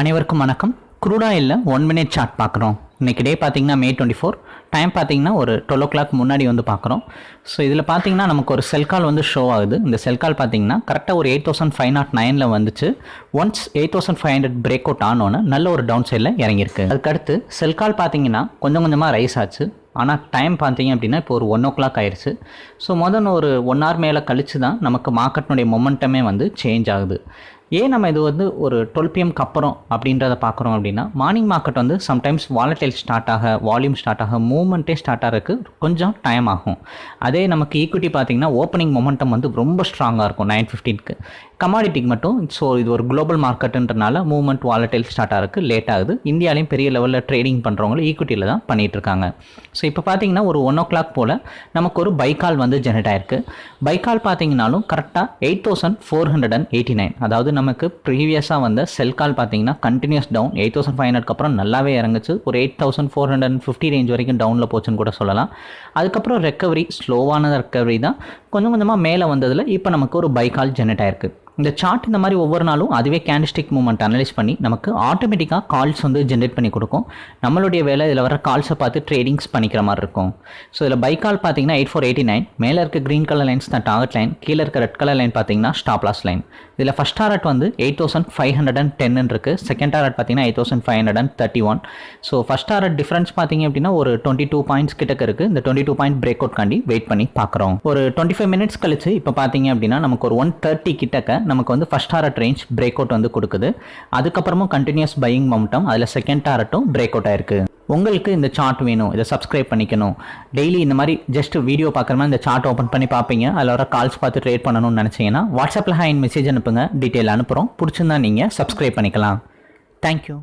அனைவருக்கும் வணக்கம். Crude oil one minute chart பார்க்குறோம். இன்றைக்கி டே பார்த்தீங்கன்னா மே டுவெண்ட்டி ஃபோர் டைம் பார்த்தீங்கன்னா ஒரு டுவெல் ஓ கிளாக் முன்னாடி வந்து பார்க்குறோம். ஸோ இதில் பார்த்தீங்கன்னா நமக்கு ஒரு செல் கால் வந்து ஷோ ஆகுது. இந்த செல் கால் பார்த்தீங்கன்னா கரெக்டாக ஒரு எயிட் தௌசண்ட் ஃபைவ் நாட் நைனில் வந்துச்சு. Once eight thousand five hundred break out ஆனோன்னு நல்ல ஒரு டவுன் சைடில் இறங்கியிருக்கு. அதுக்கடுத்து செல் கால் பார்த்தீங்கன்னா கொஞ்சம் கொஞ்சமாக ரைஸ் ஆச்சு. ஆனால் டைம் பார்த்தீங்க அப்படின்னா இப்போ ஒரு ஒன் ஓ கிளாக் ஆயிடுச்சு ஸோ முதல்ல ஒரு ஒன் ஹவர் மேலே கழிச்சு தான் நமக்கு மார்க்கெட்னுடைய மொமெண்டமே வந்து சேஞ்ச் ஆகுது. ஏன் நம்ம இது வந்து ஒரு டுவெல் பிஎம்க்கு அப்புறம் அப்படின்றத பார்க்குறோம் அப்படின்னா மார்னிங் மார்க்கெட் வந்து சம்டைம்ஸ் வாலட்டைல் ஸ்டார்ட் ஆக வால்யூம் ஸ்டார்ட் ஆக மூவ்மெண்ட்டே ஸ்டார்ட் ஆகிறதுக்கு கொஞ்சம் டைம் ஆகும். அதே நமக்கு ஈக்விட்டி பார்த்தீங்கன்னா ஓப்பனிங் மொமெண்டம் வந்து ரொம்ப ஸ்ட்ராங்காக இருக்கும் நைன் ஃபிஃப்டீனுக்கு கமாடிட்டிக்கு மட்டும் ஸோ இது ஒரு குளோபல் மார்க்கெட்டுன்றனால மூவ்மெண்ட் வாலட்டைல் ஸ்டார்ட் ஆகிறதுக்கு லேட் ஆகுது. இந்தியாலையும் பெரிய லெவலில் ட்ரேடிங் பண்ணுறவங்களும் ஈக்விட்டியில் தான் பண்ணிட்டு இருக்காங்க. ஸோ இப்போ பார்த்தீங்கன்னா ஒரு ஒன் ஓ கிளாக் போல் நமக்கு ஒரு பைக்கால் வந்து ஜெனரேட் ஆயிருக்கு. பைக்கால் பார்த்தீங்கன்னாலும் கரெக்டாக eight thousand four hundred and eighty nine அதாவது நமக்கு ப்ரீவியஸாக வந்த செல் கால் பார்த்தீங்கன்னா continuous down eight thousand five ஹண்ட்ரட்க்கு அப்புறம் நல்லாவே இறங்குச்சு. ஒரு eight thousand four hundred and fifty range வரைக்கும் டவுனில் போச்சுன்னு கூட சொல்லலாம். அதுக்கப்புறம் ரெக்கவரி ஸ்லோவான ரெக்கவரி தான். கொஞ்சம் கொஞ்சமாக மேலே வந்ததில் இப்போ நமக்கு ஒரு பைக்கால் ஜெனரேட் ஆயிருக்கு. இந்த சார்ட் இந்த மாதிரி ஒவ்வொரு நாளும் அதுவே கேண்டிஸ்டிக் மூமெண்ட் அனலைஸ் பண்ணி நமக்கு ஆட்டோமேட்டிக்காக கால்ஸ் வந்து ஜென்ரேட் பண்ணி கொடுக்கும். நம்மளுடைய வேலை இதில் வர கால்ஸை பார்த்து ட்ரேடிங்ஸ் பண்ணிக்கிற மாதிரி இருக்கும். ஸோ இதில் பை கால் பார்த்தீங்கன்னா எயிட் ஃபோர் எயிட்டி நைன் மேலே இருக்க க்ரீன் கலர் லைன்ஸ் தான் டார்கெட் லைன் கீழே இருக்க ரெட் கலர் லைன் பார்த்தீங்கன்னா ஸ்டாப் லாஸ் லைன் இதில் ஃபஸ்ட் டாரட் வந்து eight thousand five hundred and டென்னு இருக்குது செகண்ட் டாரட் பார்த்தீங்கன்னா eight thousand five hundred and thirty one so first target difference பார்த்தீங்க அப்படின்னா ஒரு டுவெண்ட்டி டூ பாயிண்ட்ஸ் கிட்டக்க இருக்குது இந்த twenty two point break out காண்டி வெயிட் பண்ணி பார்க்குறோம். ஒரு டுவெண்ட்டி ஃபைவ் மினிட்ஸ் கழிச்சு இப்போ பார்த்தீங்க அப்படின்னா நமக்கு ஒரு ஒன் தேர்ட்டி கிட்டக்க நமக்கு வந்து first target range break out வந்து கொடுக்குது. அதுக்கப்புறமும் கண்டினியூஸ் பையிங் மவுண்டம் அதில் செகண்ட் டாரட்டும் பிரேக் அவுட் ஆயிருக்கு. உங்களுக்கு இந்த சார்ட் வேணும் இதை சப்ஸ்கிரைப் பண்ணிக்கணும். டெய்லி இந்த மாதிரி ஜஸ்ட் வீடியோ பார்க்குற மாதிரி இந்த சார்ட் ஓப்பன் பண்ணி பார்ப்பீங்க. அதில் வர கால்ஸ் பார்த்து ட்ரேட் பண்ணணும்னு நினச்சிங்கன்னா வாட்ஸ்அப்பில் ஹேண்ட் மெசேஜ் அனுப்புங்க. டீட்டெயில் அனுப்புகிறோம் பிடிச்சிருந்தா நீங்கள் சப்ஸ்கிரைப் பண்ணிக்கலாம். தேங்க்யூ